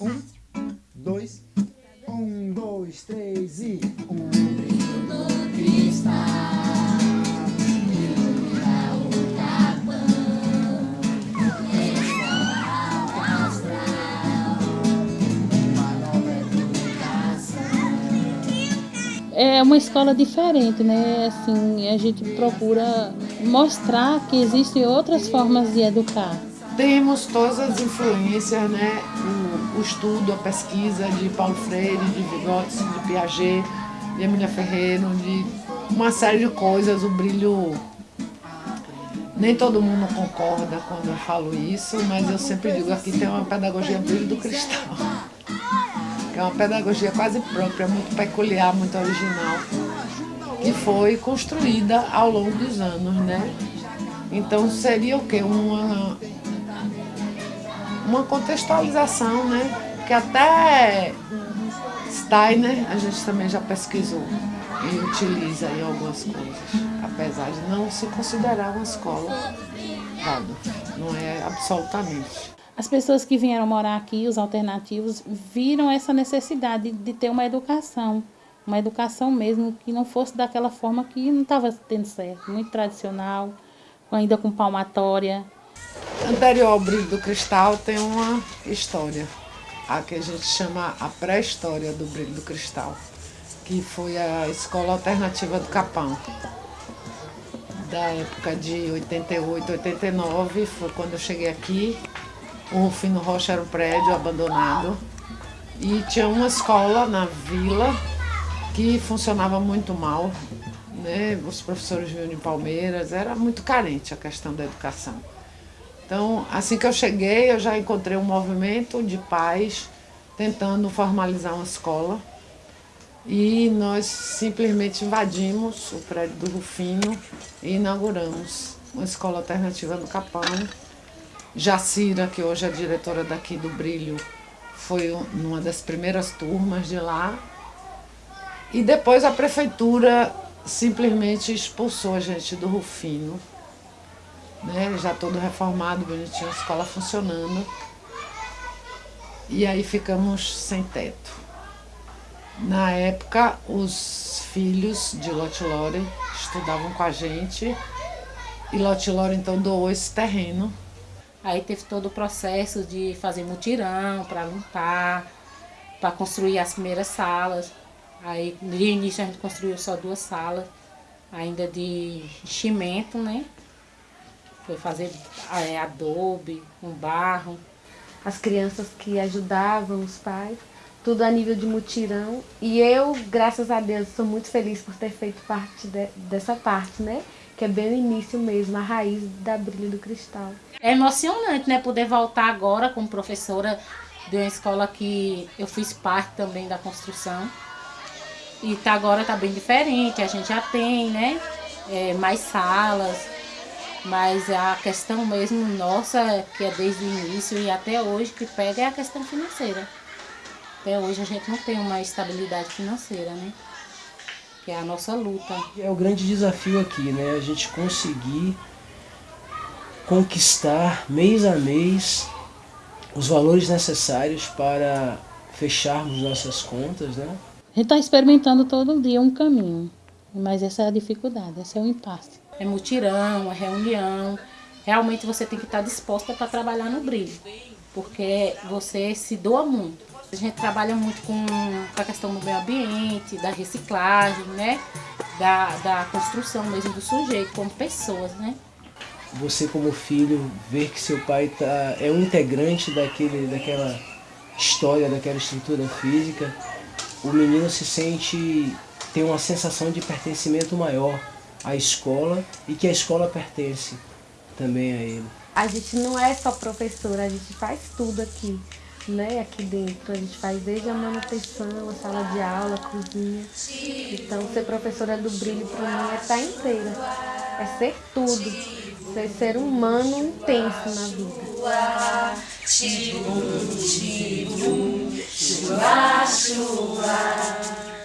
Um, dois, um, dois, três e um brilho no cristal o capão escola uma É uma escola diferente, né? Assim, a gente procura mostrar que existem outras formas de educar. Temos todas as influências, né? O, o, estudo, a pesquisa de Paulo Freire, de Vygotsky, de Piaget, de Emília Ferreiro, de uma série de coisas. O brilho. Nem todo mundo concorda quando eu falo isso, mas eu sempre digo aqui tem uma pedagogia brilho do cristal. Que é uma pedagogia quase própria, muito peculiar, muito original, que foi construída ao longo dos anos, né? Então seria o quê? Uma uma contextualização, né? Que até Steiner a gente também já pesquisou e utiliza em algumas coisas, apesar de não se considerar uma escola Waldorf, não é absolutamente. As pessoas que vieram morar aqui, os alternativos, viram essa necessidade de ter uma educação, uma educação mesmo que não fosse daquela forma que não estava tendo certo, muito tradicional, ainda com palmatória, Anterior ao brilho do cristal tem uma história, a que a gente chama a pré-história do brilho do cristal, que foi a escola alternativa do Capão. Da época de 88, 89, foi quando eu cheguei aqui. O Rufino Rocha era um prédio abandonado e tinha uma escola na vila que funcionava muito mal. Né? Os professores vinham de Palmeiras, era muito carente a questão da educação. Então, assim que eu cheguei, eu já encontrei um movimento de pais tentando formalizar uma escola. E nós simplesmente invadimos o prédio do Rufino e inauguramos uma escola alternativa no Capão. Jacira, que hoje é diretora daqui do Brilho, foi uma das primeiras turmas de lá. E depois a prefeitura simplesmente expulsou a gente do Rufino né? já todo reformado, bonitinho, a escola funcionando. E aí ficamos sem teto. Na época, os filhos de Lotte Lore estudavam com a gente e Lotte Lore então doou esse terreno. Aí teve todo o processo de fazer mutirão para limpar, para construir as primeiras salas. Aí no início a gente construiu só duas salas, ainda de enchimento, né? Foi fazer é, adobe, com barro. As crianças que ajudavam os pais, tudo a nível de mutirão. E eu, graças a Deus, sou muito feliz por ter feito parte de, dessa parte, né? Que é bem o início mesmo, a raiz da Brilho do Cristal. É emocionante, né? Poder voltar agora como professora de uma escola que eu fiz parte também da construção. E tá, agora tá bem diferente, a gente já tem, né? É, mais salas, mas a questão mesmo nossa, que é desde o início e até hoje, que pega é a questão financeira. Até hoje a gente não tem uma estabilidade financeira, né? Que é a nossa luta. É o grande desafio aqui, né? A gente conseguir conquistar mês a mês os valores necessários para fecharmos nossas contas, né? A gente está experimentando todo dia um caminho, mas essa é a dificuldade, esse é o impasse é mutirão, é reunião. Realmente você tem que estar disposta para trabalhar no brilho, porque você se doa muito. A gente trabalha muito com a questão do meio ambiente, da reciclagem, né? Da, da construção mesmo do sujeito como pessoas, né? Você como filho, ver que seu pai tá, é um integrante daquele, daquela história, daquela estrutura física, o menino se sente, tem uma sensação de pertencimento maior a escola e que a escola pertence também a ele. A gente não é só professora, a gente faz tudo aqui, né? Aqui dentro. A gente faz desde a manutenção, a sala de aula, a cozinha. Então, ser professora do brilho para mim é estar inteira. É ser tudo. Ser ser humano intenso na vida.